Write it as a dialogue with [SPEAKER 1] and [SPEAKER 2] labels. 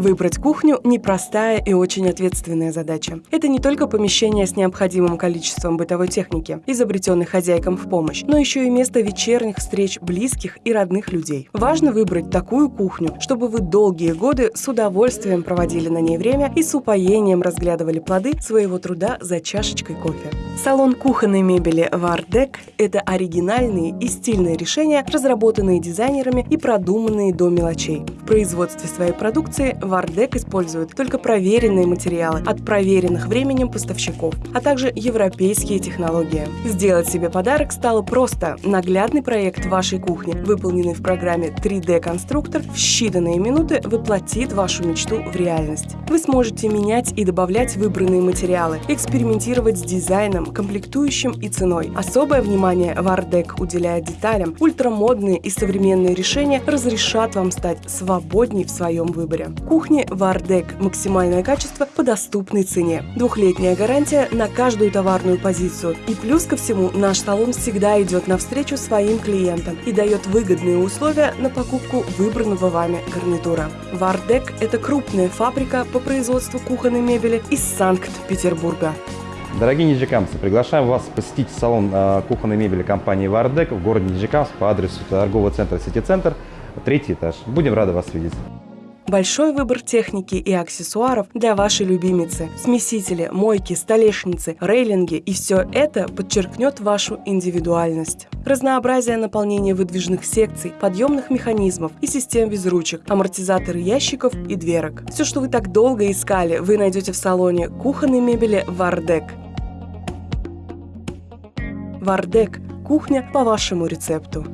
[SPEAKER 1] Выбрать кухню – непростая и очень ответственная задача. Это не только помещение с необходимым количеством бытовой техники, изобретенной хозяйкам в помощь, но еще и место вечерних встреч близких и родных людей. Важно выбрать такую кухню, чтобы вы долгие годы с удовольствием проводили на ней время и с упоением разглядывали плоды своего труда за чашечкой кофе. Салон кухонной мебели Вардек – это оригинальные и стильные решения, разработанные дизайнерами и продуманные до мелочей. В производстве своей продукции Вардек использует только проверенные материалы от проверенных временем поставщиков, а также европейские технологии. Сделать себе подарок стало просто. Наглядный проект вашей кухни, выполненный в программе 3D-конструктор, в считанные минуты воплотит вашу мечту в реальность. Вы сможете менять и добавлять выбранные материалы, экспериментировать с дизайном, комплектующим и ценой. Особое внимание Вардек уделяет деталям. Ультрамодные и современные решения разрешат вам стать свободней в своем выборе. Кухни Вардек. Максимальное качество по доступной цене. Двухлетняя гарантия на каждую товарную позицию. И плюс ко всему, наш салон всегда идет навстречу своим клиентам и дает выгодные условия на покупку выбранного вами гарнитура. Вардек – это крупная фабрика по производству кухонной мебели из Санкт-Петербурга.
[SPEAKER 2] Дорогие нижекамцы, приглашаем вас посетить салон э, кухонной мебели компании «Вардек» в городе Нижекамск по адресу торгового центра «Сити-центр», третий этаж. Будем рады вас видеть.
[SPEAKER 1] Большой выбор техники и аксессуаров для вашей любимицы. Смесители, мойки, столешницы, рейлинги и все это подчеркнет вашу индивидуальность. Разнообразие наполнения выдвижных секций, подъемных механизмов и систем без ручек, амортизаторы ящиков и дверок. Все, что вы так долго искали, вы найдете в салоне кухонной мебели «Вардек». «Вардек» – кухня по вашему рецепту.